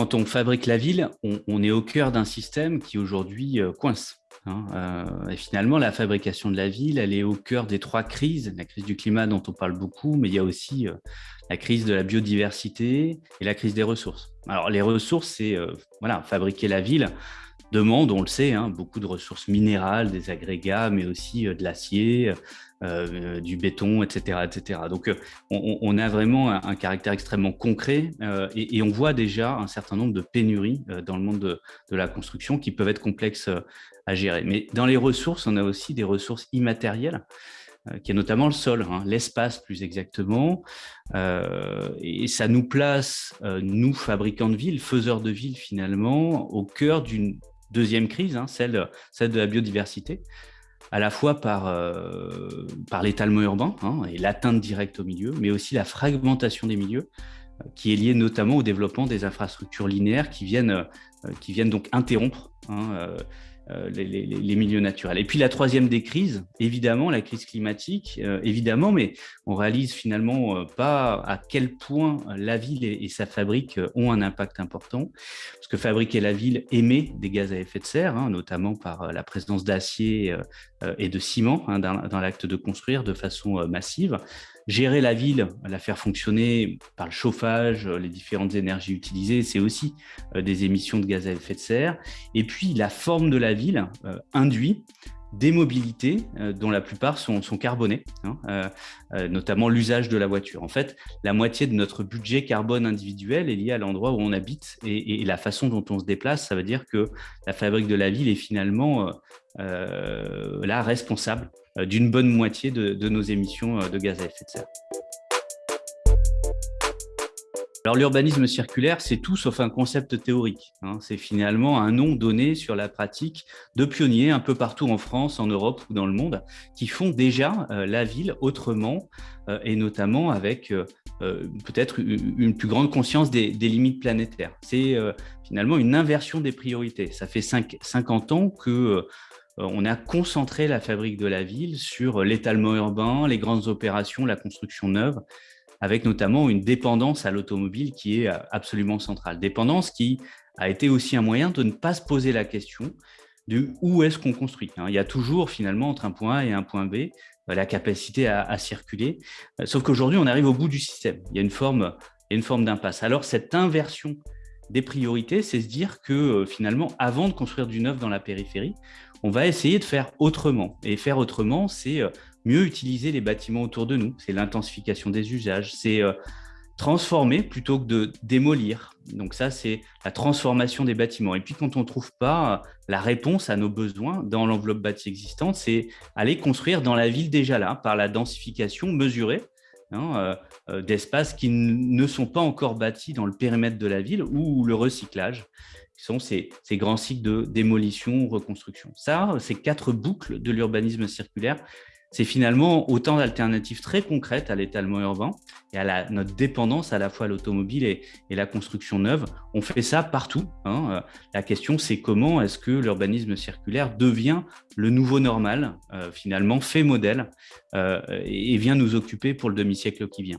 Quand on fabrique la ville, on, est au cœur d'un système qui aujourd'hui euh, coince. Hein, euh, et finalement, la fabrication de la ville, elle est au cœur des trois crises. La crise du climat dont on parle beaucoup, mais il y a aussi euh, la crise de la biodiversité et la crise des ressources. Alors, les ressources, c'est voilà, fabriquer la ville demande, on le sait, hein, beaucoup de ressources minérales, des agrégats, mais aussi de l'acier, euh, du béton, etc. etc. Donc, euh, on, a vraiment un, caractère extrêmement concret euh, et, on voit déjà un certain nombre de pénuries dans le monde de, la construction qui peuvent être complexes à gérer. Mais dans les ressources, on a aussi des ressources immatérielles qui est notamment le sol, hein, l'espace plus exactement. et ça nous place, nous, fabricants de villes, faiseurs de villes finalement, au cœur d'une deuxième crise, hein, celle, celle de la biodiversité à la fois par, euh, par l'étalement urbain hein, et l'atteinte directe au milieu, mais aussi la fragmentation des milieux, euh, qui est liée notamment au développement des infrastructures linéaires qui viennent, euh, qui viennent donc interrompre hein, euh, les, milieux naturels. Et puis la troisième des crises, évidemment, la crise climatique, euh, évidemment, mais on réalise finalement euh, pas à quel point la ville et, sa fabrique ont un impact important, parce que fabriquer la ville émet des gaz à effet de serre, hein, notamment par la présence d'acier et de ciment hein, dans l'acte de construire de façon massive gérer la ville, la faire fonctionner par le chauffage, les différentes énergies utilisées, c'est aussi euh, des émissions de gaz à effet de serre. Et puis la forme de la ville euh, induit des mobilités euh, dont la plupart sont, carbonées, hein, notamment l'usage de la voiture. En fait, la moitié de notre budget carbone individuel est liée à l'endroit où on habite et, la façon dont on se déplace. Ça veut dire que la fabrique de la ville est finalement la responsable euh, d'une bonne moitié de, nos émissions euh, de gaz à effet de serre. Alors l'urbanisme circulaire, c'est tout sauf un concept théorique. Hein. C'est finalement un nom donné sur la pratique de pionniers un peu partout en France, en Europe ou dans le monde, qui font déjà euh, la ville autrement et notamment avec peut-être une plus grande conscience des, limites planétaires. C'est finalement une inversion des priorités. Ça fait 50 ans que euh, on a concentré la fabrique de la ville sur l'étalement urbain, les grandes opérations, la construction neuve, avec notamment une dépendance à l'automobile qui est euh, absolument centrale. Dépendance qui a été aussi un moyen de ne pas se poser la question de où est-ce qu'on construit. Hein. Il y a toujours finalement entre un point A et un point B euh, la capacité à, circuler, sauf qu'aujourd'hui on arrive au bout du système. Il y a une forme, une forme d'impasse. Alors cette inversion des priorités, c'est se dire que finalement, avant de construire du neuf dans la périphérie, on va essayer de faire autrement. Et faire autrement, c'est euh, mieux utiliser les bâtiments autour de nous, c'est l'intensification des usages, c'est euh, transformer plutôt que de démolir. Donc ça, c'est la transformation des bâtiments. Et puis quand on ne trouve pas euh, la réponse à nos besoins dans l'enveloppe bâtie existante, c'est aller construire dans la ville déjà là, par la densification mesurée hein, d'espaces qui ne sont pas encore bâtis dans le périmètre de la ville ou le recyclage sont ces, grands cycles de démolition, reconstruction. Ça, ces quatre boucles de l'urbanisme circulaire, c'est finalement autant d'alternatives très concrètes à l'étalement urbain et à notre dépendance à la fois à l'automobile et, la construction neuve. On fait ça partout. Hein. Euh, la question, c'est comment est-ce que l'urbanisme circulaire devient le nouveau normal, euh, finalement fait modèle euh, et vient nous occuper pour le demi-siècle qui vient.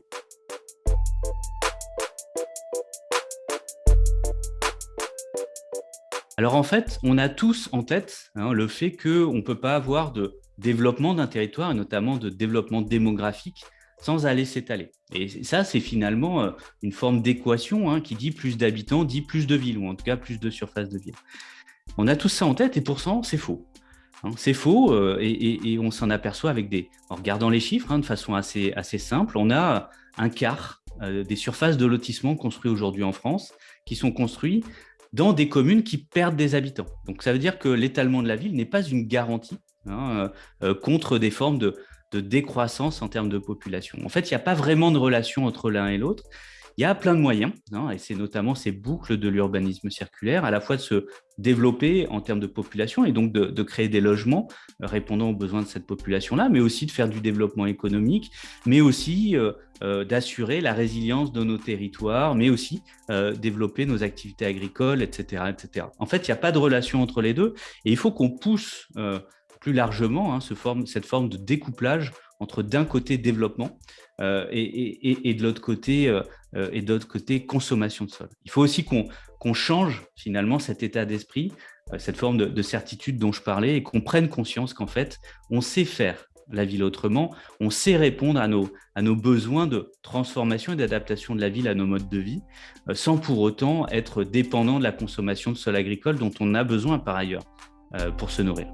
Alors en fait, on a tous en tête hein, le fait qu'on ne peut pas avoir de développement d'un territoire, et notamment de développement démographique, sans aller s'étaler. Et ça, c'est finalement euh, une forme d'équation hein, qui dit plus d'habitants, dit plus de villes, ou en tout cas plus de surface de ville. On a tous ça en tête, et pourtant, c'est faux. Hein. c'est faux, euh, et, on s'en aperçoit avec des... En regardant les chiffres, de façon assez, assez simple, on a un quart euh, des surfaces de lotissement construites aujourd'hui en France qui sont construits dans des communes qui perdent des habitants. Donc ça veut dire que l'étalement de la ville n'est pas une garantie hein, euh, euh, contre des formes de, décroissance en termes de population. En fait, il n'y a pas vraiment de relation entre l'un et l'autre. Il y a plein de moyens, hein, et c'est notamment ces boucles de l'urbanisme circulaire, à la fois de se développer en termes de population et donc de, créer des logements euh, répondant aux besoins de cette population-là, mais aussi de faire du développement économique, mais aussi euh, euh, d'assurer la résilience de nos territoires, mais aussi développer nos activités agricoles, etc. etc. En fait, il n'y a pas de relation entre les deux et il faut qu'on pousse plus largement hein, cette forme de découplage entre d'un côté développement et, de l'autre côté, consommation de sol. Il faut aussi qu'on change finalement cet état d'esprit, cette forme de, de certitude dont je parlais, et qu'on prenne conscience qu'en fait, on sait faire la ville autrement, on sait répondre à nos, à nos besoins de transformation et d'adaptation de la ville à nos modes de vie, euh, sans pour autant être dépendant de la consommation de sol agricole dont on a besoin par ailleurs euh, pour se nourrir.